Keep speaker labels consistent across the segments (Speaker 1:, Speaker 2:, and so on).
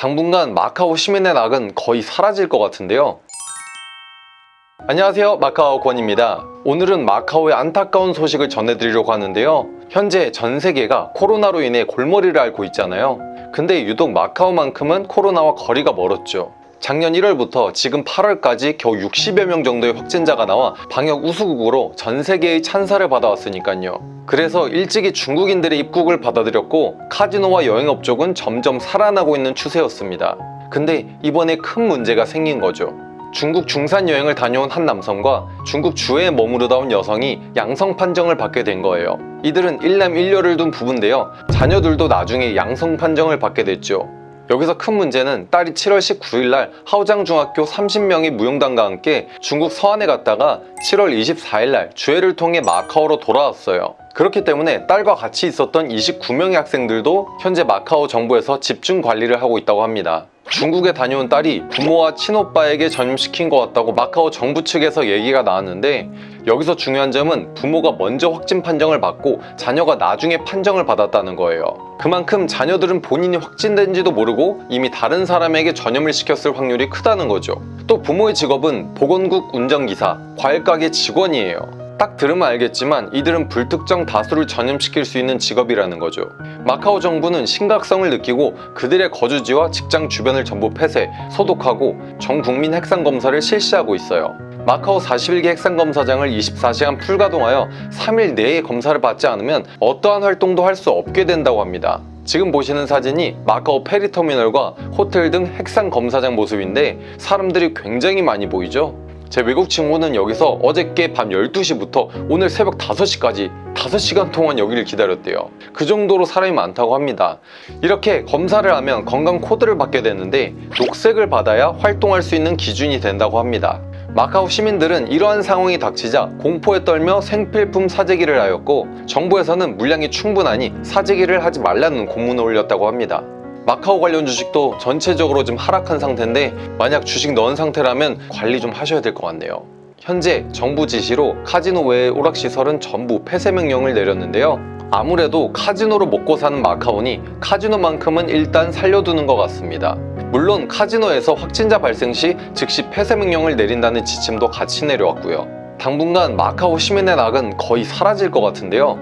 Speaker 1: 당분간 마카오 시민의 낙은 거의 사라질 것 같은데요. 안녕하세요 마카오 권입니다. 오늘은 마카오의 안타까운 소식을 전해드리려고 하는데요. 현재 전 세계가 코로나로 인해 골머리를 앓고 있잖아요. 근데 유독 마카오만큼은 코로나와 거리가 멀었죠. 작년 1월부터 지금 8월까지 겨우 60여 명 정도의 확진자가 나와 방역 우수국으로 전 세계의 찬사를 받아왔으니까요. 그래서 일찍이 중국인들의 입국을 받아들였고 카지노와 여행업 쪽은 점점 살아나고 있는 추세였습니다. 근데 이번에 큰 문제가 생긴 거죠. 중국 중산 여행을 다녀온 한 남성과 중국 주에 머무르다 온 여성이 양성 판정을 받게 된 거예요. 이들은 일남 일녀를 둔 부부인데요. 자녀들도 나중에 양성 판정을 받게 됐죠. 여기서 큰 문제는 딸이 7월 19일 날 하오장 중학교 30명의 무용단과 함께 중국 서안에 갔다가 7월 24일 날 주회를 통해 마카오로 돌아왔어요. 그렇기 때문에 딸과 같이 있었던 29명의 학생들도 현재 마카오 정부에서 집중 관리를 하고 있다고 합니다. 중국에 다녀온 딸이 부모와 친오빠에게 전염시킨 것 같다고 마카오 정부 측에서 얘기가 나왔는데 여기서 중요한 점은 부모가 먼저 확진 판정을 받고 자녀가 나중에 판정을 받았다는 거예요. 그만큼 자녀들은 본인이 확진된지도 모르고 이미 다른 사람에게 전염을 시켰을 확률이 크다는 거죠. 또 부모의 직업은 보건국 운전기사, 과일가게 직원이에요. 딱 들으면 알겠지만 이들은 불특정 다수를 전염시킬 수 있는 직업이라는 거죠. 마카오 정부는 심각성을 느끼고 그들의 거주지와 직장 주변을 전부 폐쇄, 소독하고 전 국민 핵산 검사를 실시하고 있어요. 마카오 41개 핵산 검사장을 24시간 풀가동하여 3일 내에 검사를 받지 않으면 어떠한 활동도 할 수 없게 된다고 합니다. 지금 보시는 사진이 마카오 페리터미널과 호텔 등 핵산 검사장 모습인데 사람들이 굉장히 많이 보이죠? 제 외국 친구는 여기서 어저께 밤 12시부터 오늘 새벽 5시까지 5시간 동안 여기를 기다렸대요. 그 정도로 사람이 많다고 합니다. 이렇게 검사를 하면 건강 코드를 받게 되는데 녹색을 받아야 활동할 수 있는 기준이 된다고 합니다. 마카오 시민들은 이러한 상황이 닥치자 공포에 떨며 생필품 사재기를 하였고 정부에서는 물량이 충분하니 사재기를 하지 말라는 공문을 올렸다고 합니다. 마카오 관련 주식도 전체적으로 좀 하락한 상태인데 만약 주식 넣은 상태라면 관리 좀 하셔야 될 것 같네요. 현재 정부 지시로 카지노 외의 오락시설은 전부 폐쇄 명령을 내렸는데요. 아무래도 카지노로 먹고 사는 마카오니 카지노만큼은 일단 살려두는 것 같습니다. 물론 카지노에서 확진자 발생 시 즉시 폐쇄 명령을 내린다는 지침도 같이 내려왔고요. 당분간 마카오 시민의 낙은 거의 사라질 것 같은데요.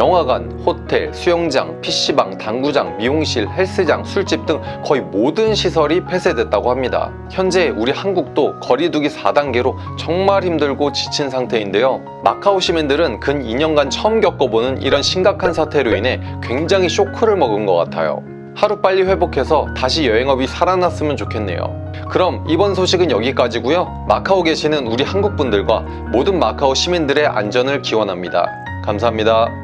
Speaker 1: 영화관, 호텔, 수영장, PC방, 당구장, 미용실, 헬스장, 술집 등 거의 모든 시설이 폐쇄됐다고 합니다. 현재 우리 한국도 거리두기 4단계로 정말 힘들고 지친 상태인데요. 마카오 시민들은 근 2년간 처음 겪어보는 이런 심각한 사태로 인해 굉장히 쇼크를 먹은 것 같아요. 하루빨리 회복해서 다시 여행업이 살아났으면 좋겠네요. 그럼 이번 소식은 여기까지고요. 마카오 계시는 우리 한국분들과 모든 마카오 시민들의 안전을 기원합니다. 감사합니다.